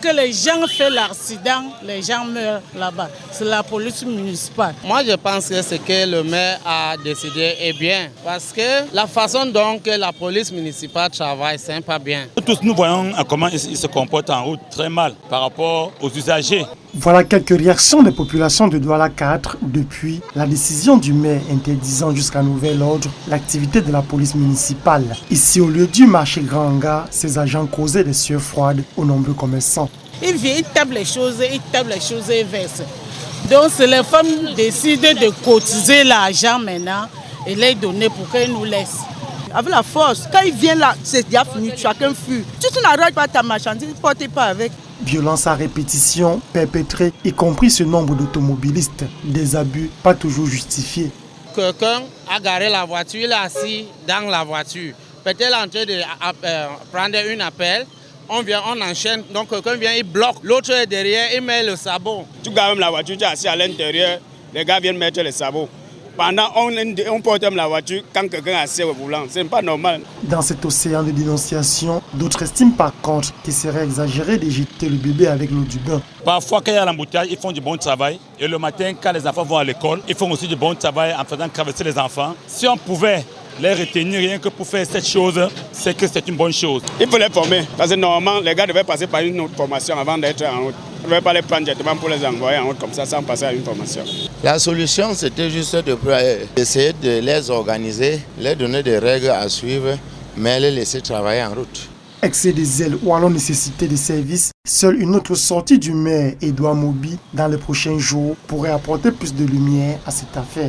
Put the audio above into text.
que les gens font l'accident, les gens meurent là-bas. C'est la police municipale. Moi, je pense que ce que le maire a décidé est bien. Parce que la façon dont la police municipale travaille, c'est pas bien. Tous nous voyons comment ils se comportent en route très mal par rapport aux usagers. Voilà quelques réactions des populations de Douala 4 depuis la décision du maire interdisant jusqu'à nouvel ordre l'activité de la police municipale. Ici, au lieu du marché Granga, ces agents causaient des sueurs froides aux nombreux commerçants. Ils viennent, ils tapent les choses, ils tapent les choses et versent. Donc, les femmes décident de cotiser l'argent maintenant et les donner pour qu'elles nous laissent. Avec la force, quand ils viennent là, c'est déjà fini, chacun fuit. Si tu n'arrêtes pas ta marchandise, ne portez pas avec. Violence à répétition perpétrée, y compris ce nombre d'automobilistes. Des abus pas toujours justifiés. Quelqu'un a garé la voiture, il est assis dans la voiture. Peut-être en train de euh, prendre un appel. On vient, on enchaîne. Donc quelqu'un vient, il bloque. L'autre est derrière, il met le sabot. Tu gardes la voiture, tu es assis à l'intérieur. Les gars viennent mettre le sabot. Pendant on, on porte la voiture quand quelqu'un est assis au volant. C'est pas normal. Dans cet océan de dénonciation, d'autres estiment par contre qu'il serait exagéré de jeter le bébé avec l'eau du bain. Parfois, quand il y a l'embouteillage, ils font du bon travail. Et le matin, quand les enfants vont à l'école, ils font aussi du bon travail en faisant traverser les enfants. Si on pouvait les retenir rien que pour faire cette chose, c'est que c'est une bonne chose. Il faut les former. Parce que normalement, les gars devaient passer par une autre formation avant d'être en route. On ne devait pas les prendre directement pour les envoyer en route comme ça sans passer à une formation. La solution, c'était juste d'essayer de, de les organiser, leur donner des règles à suivre, mais les laisser travailler en route. Excès des zèle ou alors nécessité de services, seule une autre sortie du maire Edouard Mobi dans les prochains jours pourrait apporter plus de lumière à cette affaire.